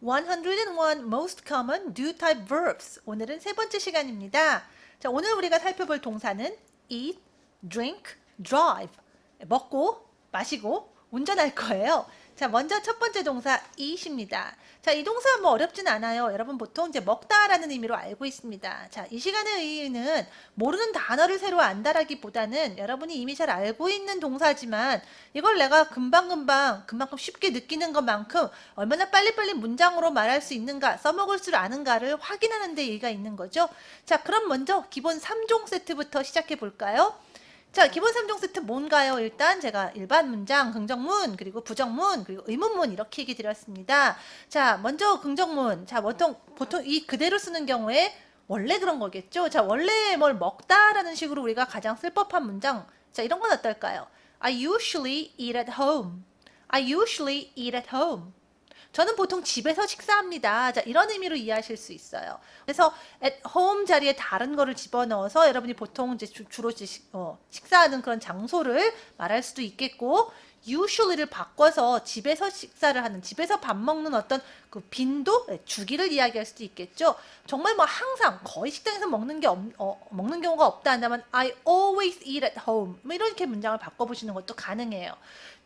101 most common do type verbs. 오늘은 세 번째 시간입니다. 자, 오늘 우리가 살펴볼 동사는 eat, drink, drive. 먹고, 마시고, 운전할 거예요. 자, 먼저 첫 번째 동사 eat입니다. 자, 이 동사 뭐 어렵진 않아요. 여러분 보통 이제 먹다라는 의미로 알고 있습니다. 자, 이 시간의 의의는 모르는 단어를 새로 안다라기보다는 여러분이 이미 잘 알고 있는 동사지만 이걸 내가 금방금방 그만큼 쉽게 느끼는 것만큼 얼마나 빨리빨리 문장으로 말할 수 있는가 써먹을 줄 아는가를 확인하는 데 의의가 있는 거죠. 자, 그럼 먼저 기본 3종 세트부터 시작해 볼까요? 자, 기본 3종 세트 뭔가요? 일단 제가 일반 문장, 긍정문, 그리고 부정문, 그리고 의문문 이렇게 얘기 드렸습니다. 자, 먼저 긍정문. 자, 보통, 보통 이 그대로 쓰는 경우에 원래 그런 거겠죠? 자, 원래 뭘 먹다라는 식으로 우리가 가장 쓸 법한 문장. 자, 이런 건 어떨까요? I usually eat at home. I usually eat at home. 저는 보통 집에서 식사합니다. 자, 이런 의미로 이해하실 수 있어요. 그래서 at home 자리에 다른 거를 집어넣어서 여러분이 보통 이제 주, 로 어, 식사하는 그런 장소를 말할 수도 있겠고 usually를 바꿔서 집에서 식사를 하는 집에서 밥 먹는 어떤 그 빈도 네, 주기를 이야기할 수도 있겠죠. 정말 뭐 항상 거의 식당에서 먹는 게 없, 어, 먹는 경우가 없다 한다면 I always eat at home 뭐 이렇게 문장을 바꿔보시는 것도 가능해요.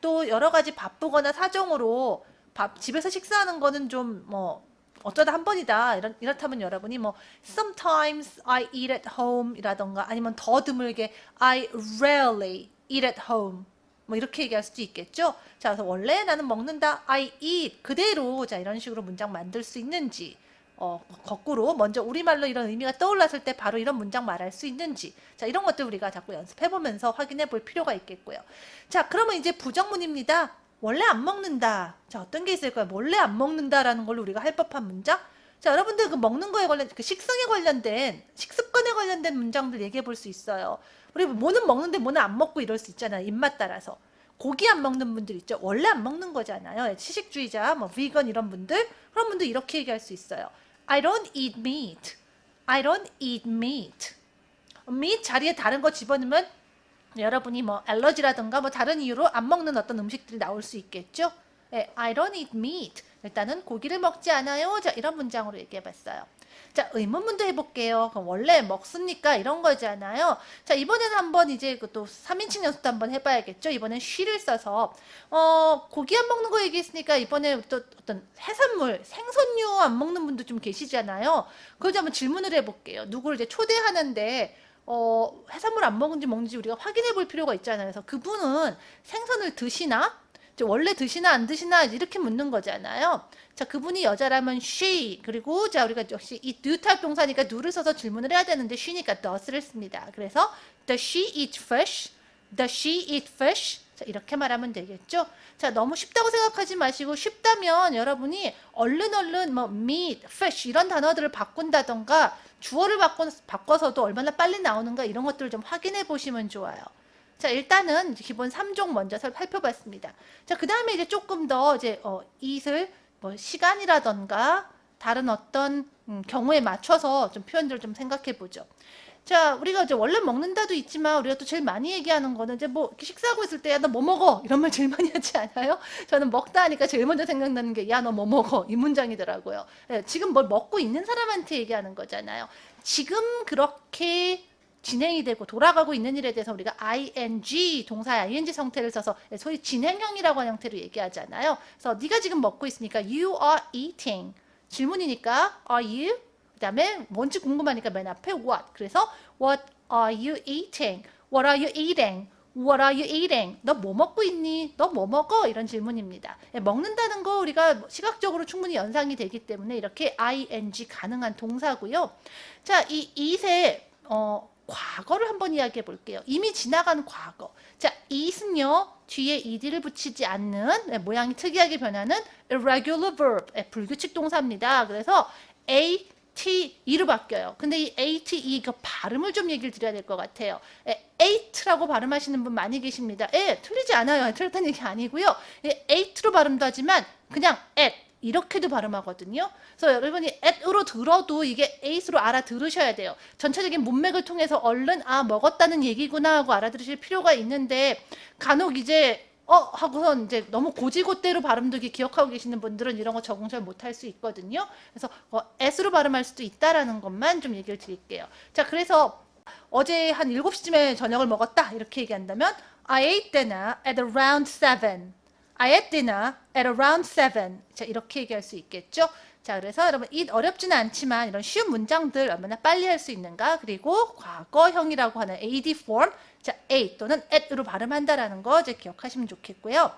또 여러 가지 바쁘거나 사정으로 밥 집에서 식사하는 거는 좀 뭐 어쩌다 한 번이다 이런 이렇다면 여러분이 뭐 sometimes I eat at home 이라던가 아니면 더 드물게 I rarely eat at home 뭐 이렇게 얘기할 수도 있겠죠. 자, 그래서 원래 나는 먹는다 I eat 그대로 자 이런 식으로 문장 만들 수 있는지 어, 거꾸로 먼저 우리말로 이런 의미가 떠올랐을 때 바로 이런 문장 말할 수 있는지 자 이런 것들 우리가 자꾸 연습해보면서 확인해 볼 필요가 있겠고요. 자 그러면 이제 부정문입니다. 원래 안 먹는다. 자, 어떤 게 있을까요? 원래 안 먹는다라는 걸로 우리가 할 법한 문장? 자, 여러분들 그 먹는 거에 관련, 그 식성에 관련된, 식습관에 관련된 문장들 얘기해 볼 수 있어요. 우리 뭐는 먹는데 뭐는 안 먹고 이럴 수 있잖아요. 입맛 따라서. 고기 안 먹는 분들 있죠. 원래 안 먹는 거잖아요. 채식주의자, 뭐, 비건 이런 분들. 그런 분들 이렇게 얘기할 수 있어요. I don't eat meat. I don't eat meat. meat 자리에 다른 거 집어넣으면 여러분이 뭐 알러지라든가 뭐 다른 이유로 안 먹는 어떤 음식들이 나올 수 있겠죠. 네, I don't eat meat. 일단은 고기를 먹지 않아요. 자, 이런 문장으로 얘기해 봤어요. 자, 의문문도 해볼게요. 그럼 원래 먹습니까? 이런 거잖아요. 자, 이번에는 한번 이제 또 3인칭 연습도 한번 해봐야겠죠. 이번엔 쉬를 써서, 어, 고기 안 먹는 거 얘기했으니까 이번에 또 어떤 해산물, 생선류 안 먹는 분도 좀 계시잖아요. 그걸 한번 질문을 해볼게요. 누구를 이제 초대하는데, 어, 해산물 안 먹은지 먹는지 우리가 확인해 볼 필요가 있잖아요. 그래서 그분은 생선을 드시나? 원래 드시나 안 드시나 이렇게 묻는 거잖아요. 자, 그분이 여자라면 she 그리고 자 우리가 역시 이 do type 동사니까 do를 써서 질문을 해야 되는데 she니까 does를 씁니다. 그래서 does she eat fish? does she eat fish? 자, 이렇게 말하면 되겠죠? 자, 너무 쉽다고 생각하지 마시고 쉽다면 여러분이 얼른 얼른 뭐 meat, fish 이런 단어들을 바꾼다던가 주어를 바꿔, 바꿔서도 얼마나 빨리 나오는가 이런 것들을 좀 확인해 보시면 좋아요. 자, 일단은 기본 3종 먼저 살펴봤습니다. 자, 그 다음에 이제 조금 더 이제 어, 이슬 뭐 시간이라던가 다른 어떤 음, 경우에 맞춰서 좀 표현들을 좀 생각해 보죠. 자, 우리가 이제 원래 먹는다도 있지만 우리가 또 제일 많이 얘기하는 거는 이제 뭐 식사하고 있을 때 야 너 뭐 먹어 이런 말 제일 많이 하지 않아요? 저는 먹다 하니까 제일 먼저 생각나는 게 야 너 뭐 먹어 이 문장이더라고요. 네, 지금 뭘 먹고 있는 사람한테 얘기하는 거잖아요. 지금 그렇게 진행이 되고 돌아가고 있는 일에 대해서 우리가 ing 동사의 ing 성태를 써서 소위 진행형이라고 하는 형태로 얘기하잖아요. 그래서 네가 지금 먹고 있으니까 you are eating 질문이니까 are you 그 다음에 뭔지 궁금하니까 맨 앞에 what. 그래서 what are you eating? What are you eating? What are you eating? 너 뭐 먹고 있니? 너 뭐 먹어? 이런 질문입니다. 예, 먹는다는 거 우리가 시각적으로 충분히 연상이 되기 때문에 이렇게 ing 가능한 동사고요. 자, 이 eat의 어, 과거를 한번 이야기해 볼게요. 이미 지나간 과거. 자, it은요. 뒤에 ed를 붙이지 않는 네, 모양이 특이하게 변하는 irregular verb, 네, 불규칙 동사입니다. 그래서 a T, E로 바뀌어요. 근데 이 A, T, E 그 발음을 좀 얘기를 드려야 될 것 같아요. 에, eight라고 발음하시는 분 많이 계십니다. 예, 틀리지 않아요. 틀렸다는 얘기 아니고요. 예, eight로 발음도 하지만 그냥 at 이렇게도 발음하거든요. 그래서 여러분이 at으로 들어도 이게 eight으로 알아들으셔야 돼요. 전체적인 문맥을 통해서 얼른 아 먹었다는 얘기구나 하고 알아들으실 필요가 있는데 간혹 이제 어 하고선 이제 너무 고지고대로 이렇게 기억하고 계시는 분들은 이런 거 적응 잘 못할 수 있거든요. 그래서 어, s로 발음할 수도 있다라는 것만 좀 얘기를 드릴게요. 자, 그래서 어제 한 7시쯤에 저녁을 먹었다 이렇게 얘기한다면 I ate dinner at around 7. I ate dinner at around 7. 자, 이렇게 얘기할 수 있겠죠? 자, 그래서 여러분 이 어렵지는 않지만 이런 쉬운 문장들 얼마나 빨리 할 수 있는가? 그리고 과거형이라고 하는 AD form, 자, A 또는 at으로 발음한다라는 거 이제 기억하시면 좋겠고요.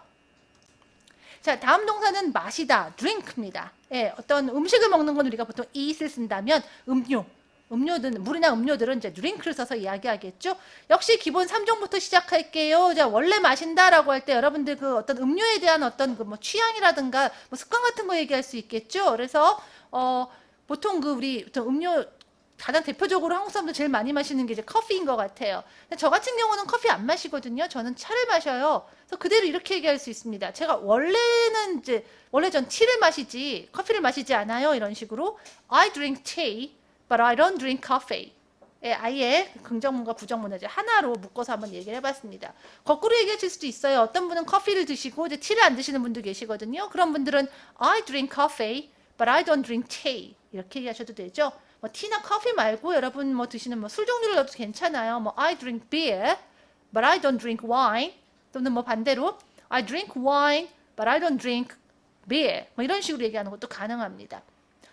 자, 다음 동사는 마시다, drink입니다. 예, 어떤 음식을 먹는 건 우리가 보통 eat을 쓴다면 음료, 음료든 물이나 음료들은 이제 drink를 써서 이야기하겠죠. 역시 기본 3종부터 시작할게요. 자, 원래 마신다라고 할 때 여러분들 그 어떤 음료에 대한 어떤 그 뭐 취향이라든가 뭐 습관 같은 거 얘기할 수 있겠죠. 그래서 어 보통 그 우리 음료 가장 대표적으로 한국 사람들 제일 많이 마시는 게 이제 커피인 것 같아요. 저 같은 경우는 커피 안 마시거든요. 저는 차를 마셔요. 그래서 그대로 이렇게 얘기할 수 있습니다. 제가 원래는 이제 원래 전 티를 마시지 커피를 마시지 않아요. 이런 식으로 I drink tea, but I don't drink coffee. 예, 아예 긍정문과 부정문을 이제 하나로 묶어서 한번 얘기를 해봤습니다. 거꾸로 얘기하실 수도 있어요. 어떤 분은 커피를 드시고 이제 티를 안 드시는 분도 계시거든요. 그런 분들은 I drink coffee, but I don't drink tea. 이렇게 얘기하셔도 되죠. 뭐 티나 커피 말고 여러분 뭐 드시는 뭐 술 종류를 넣어도 괜찮아요. 뭐 I drink beer, but I don't drink wine. 또는 뭐 반대로 I drink wine, but I don't drink beer. 뭐 이런 식으로 얘기하는 것도 가능합니다.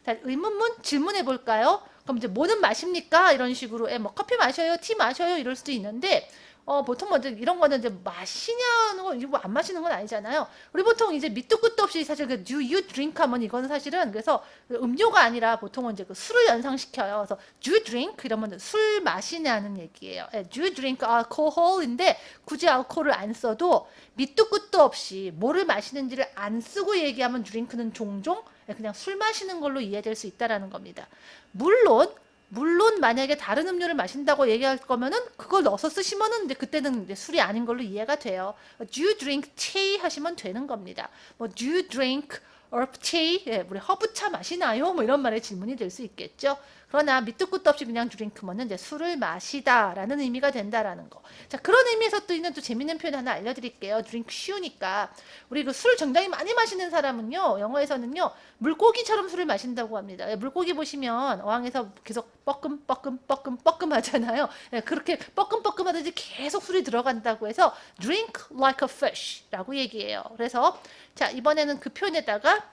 자, 의문문 질문해 볼까요? 그럼 이제 뭐는 마십니까? 이런 식으로 예, 뭐 커피 마셔요, 티 마셔요 이럴 수도 있는데 어, 보통 먼저 이런 거는 이제 마시냐는 건, 이거 안 마시는 건 아니잖아요. 우리 보통 이제 밑도 끝도 없이 사실 그 do you drink 하면 이거는 사실은 그래서 음료가 아니라 보통은 이제 그 술을 연상시켜요. 그래서 do you drink 이러면 술 마시냐는 얘기예요. 예, do you drink alcohol인데 굳이 알코올을 안 써도 밑도 끝도 없이 뭐를 마시는지를 안 쓰고 얘기하면 drink는 종종 예, 그냥 술 마시는 걸로 이해될 수 있다라는 겁니다. 물론 물론 만약에 다른 음료를 마신다고 얘기할 거면은 그걸 넣어서 쓰시면은 이제 그때는 이제 술이 아닌 걸로 이해가 돼요. Do you drink tea 하시면 되는 겁니다. 뭐 do you drink herb tea? 예, 우리 허브차 마시나요? 뭐 이런 말의 질문이 될 수 있겠죠. 그러나 밑도 끝도 없이 그냥 드링크면은 이제 술을 마시다라는 의미가 된다라는 거. 자 그런 의미에서 또 있는 또 재밌는 표현 하나 알려드릴게요. drink 쉬우니까 우리 그술 굉장히 많이 마시는 사람은요 영어에서는요 물고기처럼 술을 마신다고 합니다. 예, 물고기 보시면 어항에서 계속 뻐끔 뻐끔 뻐끔 뻐끔 하잖아요. 예, 그렇게 뻐끔 뻐끔 하듯이 계속 술이 들어간다고 해서 drink like a fish라고 얘기해요. 그래서 자 이번에는 그 표현에다가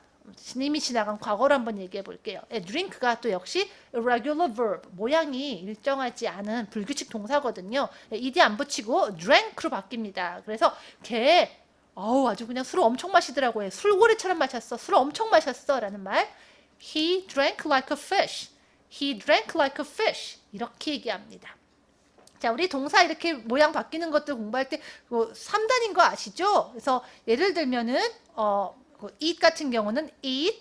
이미 지나간 과거를 한번 얘기해 볼게요. 예, drink가 또 역시 irregular verb, 모양이 일정하지 않은 불규칙 동사거든요. 예, ed 안 붙이고 drank로 바뀝니다. 그래서 걔 어우 아주 그냥 술을 엄청 마시더라고요. 술고래처럼 마셨어. 술을 엄청 마셨어. 라는 말. He drank like a fish. He drank like a fish. 이렇게 얘기합니다. 자, 우리 동사 이렇게 모양 바뀌는 것들 공부할 때 뭐 3단인 거 아시죠? 그래서 예를 들면은 어, 그 eat 같은 경우는 eat,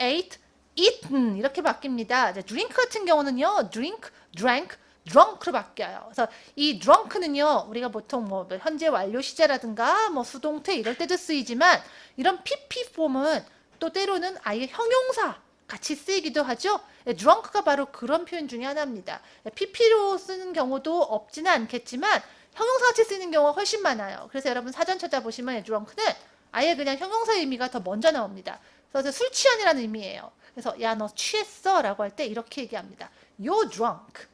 ate, eaten 이렇게 바뀝니다. drink 같은 경우는요. drink, drank, drunk로 바뀌어요. 그래서 이 drunk는요. 우리가 보통 뭐 현재 완료 시제라든가 뭐 수동태 이럴 때도 쓰이지만 이런 pp 폼은 또 때로는 아예 형용사 같이 쓰이기도 하죠. 예, drunk가 바로 그런 표현 중에 하나입니다. 예, pp로 쓰는 경우도 없지는 않겠지만 형용사 같이 쓰이는 경우가 훨씬 많아요. 그래서 여러분 사전 찾아보시면 예, drunk는 아예 그냥 형용사 의미가 더 먼저 나옵니다. 그래서 술 취한이라는 의미예요. 그래서 야 너 취했어 라고 할 때 이렇게 얘기합니다. You're drunk.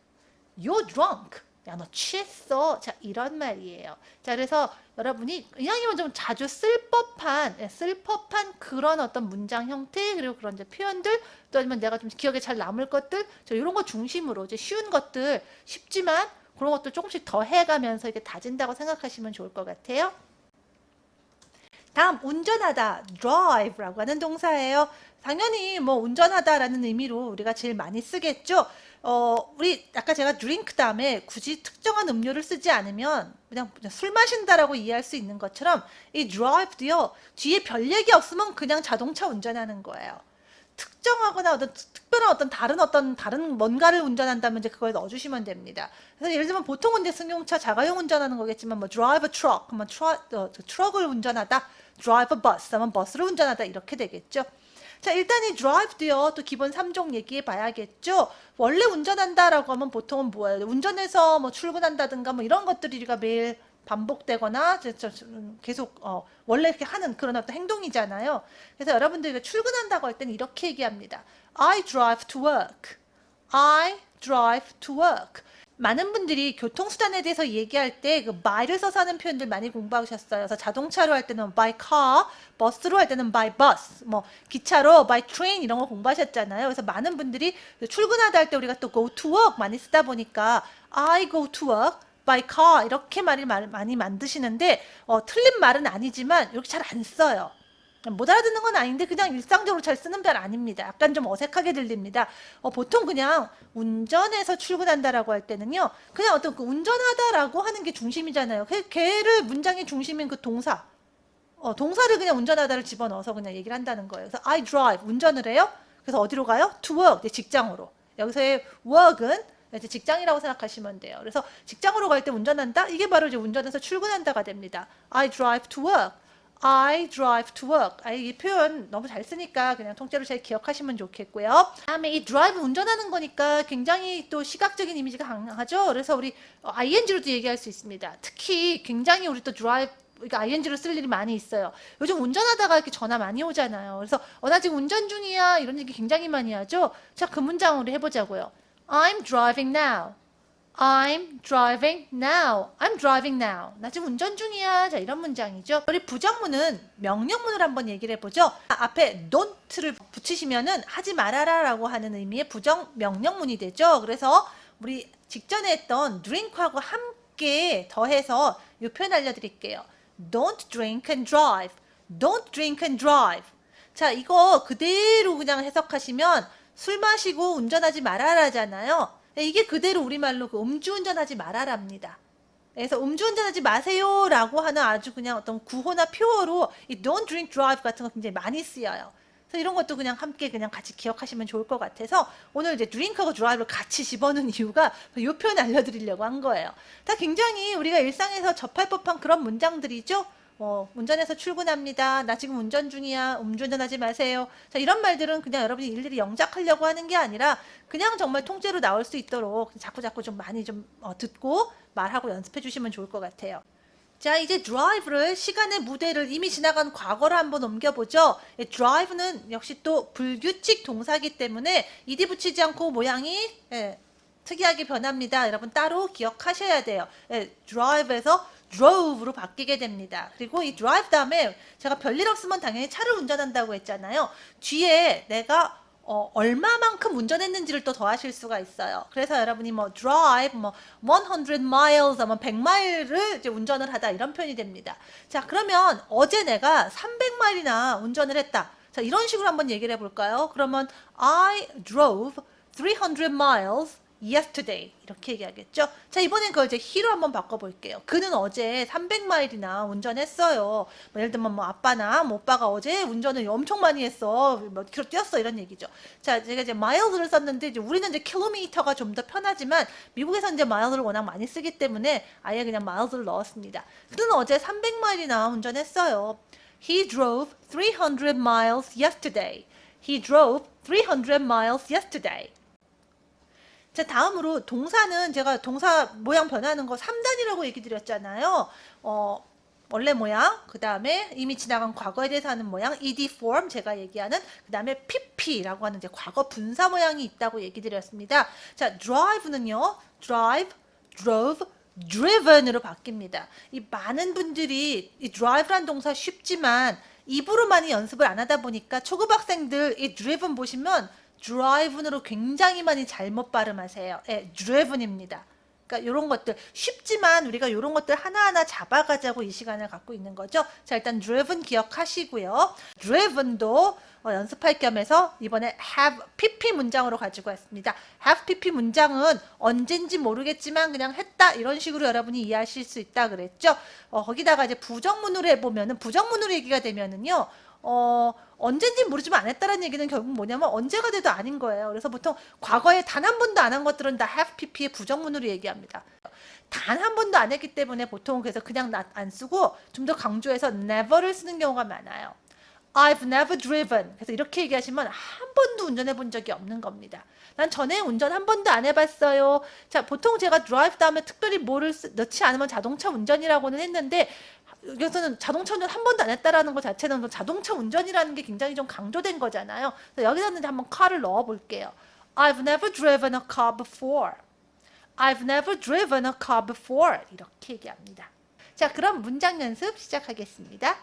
You're drunk. 야 너 취했어. 자 이런 말이에요. 자 그래서 여러분이 이왕이면 좀 자주 쓸 법한 예, 쓸 법한 그런 어떤 문장 형태 그리고 그런 이제 표현들 또 아니면 내가 좀 기억에 잘 남을 것들 저 이런 거 중심으로 이제 쉬운 것들 쉽지만 그런 것도 조금씩 더 해가면서 이렇게 다진다고 생각하시면 좋을 것 같아요. 다음 운전하다 drive라고 하는 동사예요. 당연히 뭐 운전하다라는 의미로 우리가 제일 많이 쓰겠죠. 어, 우리 아까 제가 drink 다음에 굳이 특정한 음료를 쓰지 않으면 그냥, 그냥 술 마신다라고 이해할 수 있는 것처럼 이 drive도요. 뒤에 별 얘기 없으면 그냥 자동차 운전하는 거예요. 특정하거나 어떤 특별한 어떤 다른 어떤 다른 뭔가를 운전한다면 이제 그걸 넣어주시면 됩니다. 그래서 예를 들면 보통은 이제 승용차 자가용 운전하는 거겠지만 뭐 drive truck, 뭐 트럭, 어, 트럭을 운전하다, drive a bus, 하면 버스를 운전하다 이렇게 되겠죠. 자 일단 이 drive도요 또 기본 3종 얘기해 봐야겠죠 원래 운전한다라고 하면 보통은 뭐예요 운전해서 뭐 출근한다든가 뭐 이런 것들이 우리가 매일 반복되거나 음, 계속 어, 원래 이렇게 하는 그런 어떤 행동이잖아요. 그래서 여러분들이 출근한다고 할 때는 이렇게 얘기합니다. I drive to work. I drive to work. 많은 분들이 교통수단에 대해서 얘기할 때그 by를 써서 하는 표현들 많이 공부하셨어요. 그래서 자동차로 할 때는 by car, 버스로 할 때는 by bus, 뭐 기차로 by train 이런 거 공부하셨잖아요. 그래서 많은 분들이 출근하다 할 때 우리가 또 go to work 많이 쓰다 보니까 I go to work by car 이렇게 말을 말- 많이 만드시는데 어, 틀린 말은 아니지만 이렇게 잘 안 써요. 못 알아듣는 건 아닌데 그냥 일상적으로 잘 쓰는 말 아닙니다. 약간 좀 어색하게 들립니다. 어, 보통 그냥 운전해서 출근한다라고 할 때는요. 그냥 어떤 그 운전하다라고 하는 게 중심이잖아요. 그 걔를 문장의 중심인 그 동사. 어, 동사를 그냥 운전하다를 집어넣어서 그냥 얘기를 한다는 거예요. 그래서 I drive 운전을 해요. 그래서 어디로 가요? To work 직장으로. 여기서의 work은 이제 직장이라고 생각하시면 돼요. 그래서 직장으로 갈 때 운전한다. 이게 바로 이제 운전해서 출근한다가 됩니다. I drive to work. I drive to work. 아, 이 표현 너무 잘 쓰니까 그냥 통째로 잘 기억하시면 좋겠고요. 다음에 이 drive 운전하는 거니까 굉장히 또 시각적인 이미지가 강하죠. 그래서 우리 어, ing로도 얘기할 수 있습니다. 특히 굉장히 우리 또 drive 그러니까 ing로 쓸 일이 많이 있어요. 요즘 운전하다가 이렇게 전화 많이 오잖아요. 그래서 어, 나 지금 운전 중이야 이런 얘기 굉장히 많이 하죠. 자, 그 문장으로 해보자고요. I'm driving now. I'm driving now. I'm driving now. 나 지금 운전 중이야. 자, 이런 문장이죠. 우리 부정문은 명령문을 한번 얘기를 해보죠. 아, 앞에 don't를 붙이시면은 하지 말아라 라고 하는 의미의 부정 명령문이 되죠. 그래서 우리 직전에 했던 drink하고 함께 더해서 이 표현 알려드릴게요. Don't drink and drive. Don't drink and drive. 자, 이거 그대로 그냥 해석하시면 술 마시고 운전하지 말아라잖아요. 이게 그대로 우리말로 그 음주운전하지 말아랍니다. 그래서 음주운전하지 마세요라고 하는 아주 그냥 어떤 구호나 표어로 이 don't drink drive 같은 거 굉장히 많이 쓰여요. 그래서 이런 것도 그냥 함께 그냥 같이 기억하시면 좋을 것 같아서 오늘 이제 drink하고 drive를 같이 집어넣은 이유가 이 표현 알려드리려고 한 거예요. 다 굉장히 우리가 일상에서 접할 법한 그런 문장들이죠. 뭐 운전해서 출근합니다. 나 지금 운전 중이야. 음주운전하지 마세요. 자 이런 말들은 그냥 여러분이 일일이 영작하려고 하는 게 아니라 그냥 정말 통째로 나올 수 있도록 자꾸 자꾸 좀 많이 좀 어, 듣고 말하고 연습해 주시면 좋을 것 같아요. 자 이제 drive를 시간의 무대를 이미 지나간 과거로 한번 옮겨보죠. 예, drive는 역시 또 불규칙 동사기 때문에 ed 붙이지 않고 모양이 예, 특이하게 변합니다. 여러분 따로 기억하셔야 돼요. 예, drive에서 drove로 바뀌게 됩니다. 그리고 이 drive 다음에 제가 별일 없으면 당연히 차를 운전한다고 했잖아요. 뒤에 내가 어, 얼마만큼 운전했는지를 또 더하실 수가 있어요. 그래서 여러분이 뭐 drive 뭐 100 miles 뭐 100마일을 이제 운전을 하다 이런 표현이 됩니다. 자, 그러면 어제 내가 300마일이나 운전을 했다. 자, 이런 식으로 한번 얘기를 해 볼까요? 그러면 I drove 300 miles yesterday 이렇게 얘기하겠죠. 자 이번엔 그걸 이제 he로 한번 바꿔볼게요. 그는 어제 300마일이나 운전했어요. 뭐 예를 들면 뭐 아빠나 뭐 오빠가 어제 운전을 엄청 많이 했어. 몇 킬로 뛰었어 이런 얘기죠. 자 제가 이제 miles를 썼는데 이제 우리는 이제 킬로미터가 좀 더 편하지만 미국에서 이제 miles를 워낙 많이 쓰기 때문에 아예 그냥 miles를 넣었습니다. 그는 어제 300마일이나 운전했어요. He drove 300 miles yesterday. He drove 300 miles yesterday. 자, 다음으로 동사는 제가 동사 모양 변하는 거 3단이라고 얘기 드렸잖아요. 어, 원래 모양, 그 다음에 이미 지나간 과거에 대해서 하는 모양, ed form 제가 얘기하는, 그 다음에 pp라고 하는 이제 과거 분사 모양이 있다고 얘기 드렸습니다. 자, drive는요, drive, drove, driven으로 바뀝니다. 이 많은 분들이 이 drive란 동사 쉽지만 입으로 많이 연습을 안 하다 보니까 초급 학생들 이 driven 보시면 drive으로 굉장히 많이 잘못 발음하세요. 예, driven입니다. 그러니까 이런 것들 쉽지만 우리가 이런 것들 하나하나 잡아가자고 이 시간을 갖고 있는 거죠. 자 일단 driven 기억하시고요. driven도 어, 연습할 겸해서 이번에 have pp 문장으로 가지고 왔습니다. have pp 문장은 언젠지 모르겠지만 그냥 했다 이런 식으로 여러분이 이해하실 수 있다 그랬죠. 어, 거기다가 이제 부정문으로 해보면은 부정문으로 얘기가 되면은요. 어, 언젠지 모르지만 안 했다는 얘기는 결국 뭐냐면 언제가 돼도 아닌 거예요. 그래서 보통 과거에 단 한 번도 안 한 것들은 다 have pp의 부정문으로 얘기합니다. 단 한 번도 안 했기 때문에 보통 그래서 그냥 나- 안 쓰고 좀 더 강조해서 never를 쓰는 경우가 많아요. I've never driven. 그래서 이렇게 얘기하시면 한 번도 운전해 본 적이 없는 겁니다. 난 전에 운전 한 번도 안 해봤어요. 자, 보통 제가 drive 다음에 특별히 뭐를 쓰, 넣지 않으면 자동차 운전이라고는 했는데 여기서는 자동차 운전 한 번도 안 했다라는 것 자체는 그 자동차 운전이라는 게 굉장히 좀 강조된 거잖아요. 그래서 여기서는 한번 car를 넣어 볼게요. I've never driven a car before. I've never driven a car before. 이렇게 얘기합니다. 자, 그럼 문장 연습 시작하겠습니다.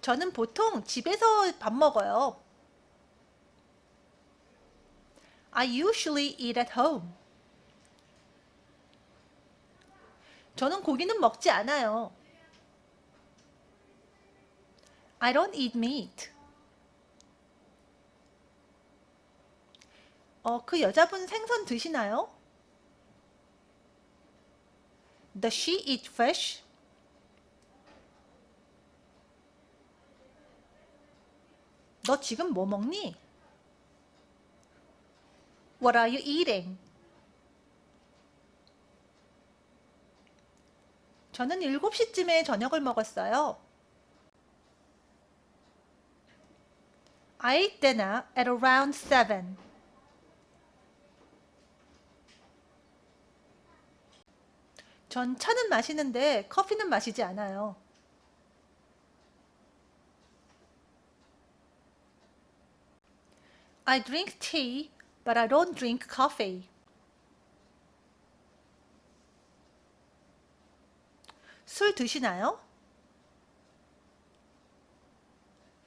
저는 보통 집에서 밥 먹어요. I usually eat at home. 저는 고기는 먹지 않아요. I don't eat meat. 어, 그 여자분 생선 드시나요? Does she eat fish? 너 지금 뭐 먹니? What are you eating? 저는 7시쯤에 저녁을 먹었어요. I ate dinner at around 7. 전 차는 마시는데 커피는 마시지 않아요. I drink tea, but I don't drink coffee. 술 드시나요?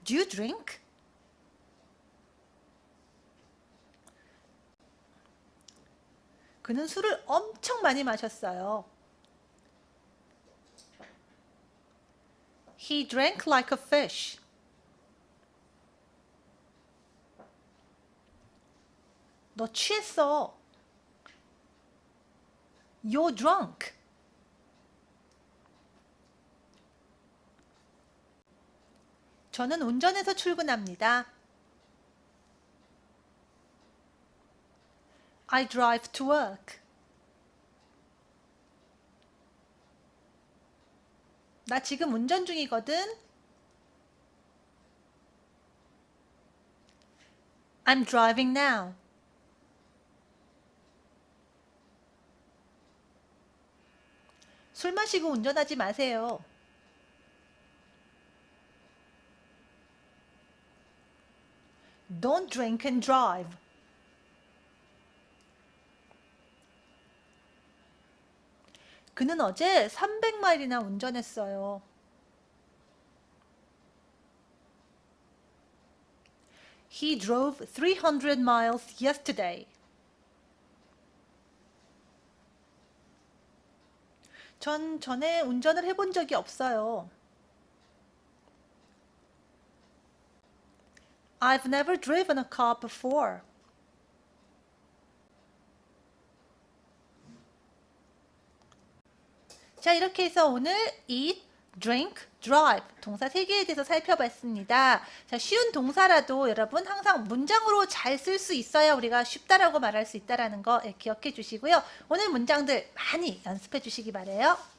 Do you drink? 그는 술을 엄청 많이 마셨어요. He drank like a fish. 너 취했어. You're drunk. 저는 운전해서 출근합니다. I drive to work. 나 지금 운전 중이거든. I'm driving now. 술 마시고 운전하지 마세요. Don't drink and drive. 그는 어제 300마일이나 운전했어요. He drove 300 miles yesterday. 전 전에 운전을 해본 적이 없어요. I've never driven a car before. 자, 이렇게 해서 오늘 eat, drink, drive 동사 세 개에 대해서 살펴봤습니다. 자, 쉬운 동사라도 여러분 항상 문장으로 잘 쓸 수 있어야 우리가 쉽다라고 말할 수 있다라는 거 예, 기억해 주시고요. 오늘 문장들 많이 연습해 주시기 바래요.